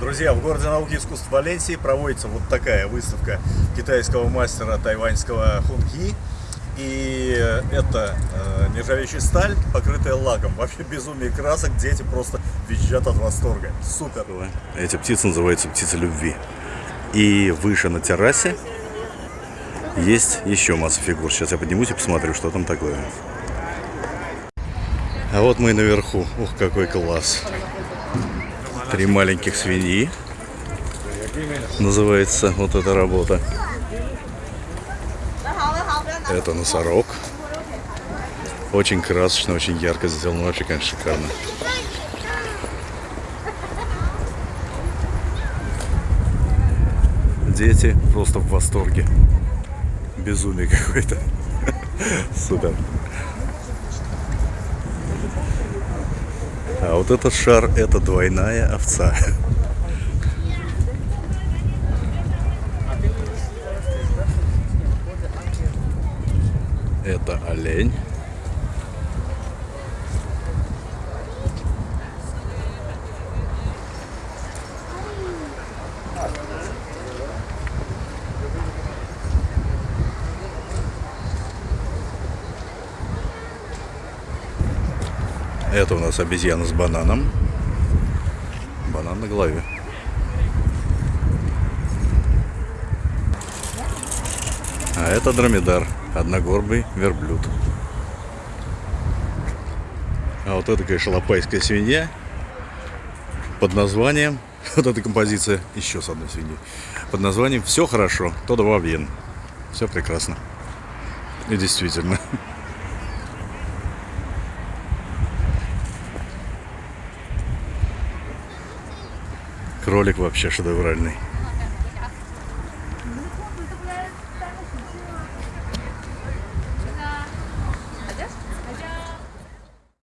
Друзья, в городе науки и искусств Валенсии проводится вот такая выставка китайского мастера тайваньского хунги. И это э, нержавеющая сталь, покрытая лаком. Вообще безумие красок, дети просто визжат от восторга. Супер! Эти птицы называются птицы любви. И выше на террасе есть еще масса фигур. Сейчас я поднимусь и посмотрю, что там такое. А вот мы наверху. Ух, какой класс. Три маленьких свиньи. Называется вот эта работа. Это носорог. Очень красочно, очень ярко сделано. Вообще, конечно, шикарно. Дети просто в восторге. Безумие какое-то. Супер. А вот этот шар это двойная овца. Это олень. Это у нас обезьяна с бананом. Банан на голове. А это дромедар, одногорбый верблюд. А вот это, конечно, лопайская свинья под названием, вот эта композиция еще с одной свиньей, под названием «Все хорошо, то два вен». Все прекрасно. И действительно. Кролик вообще шедевральный.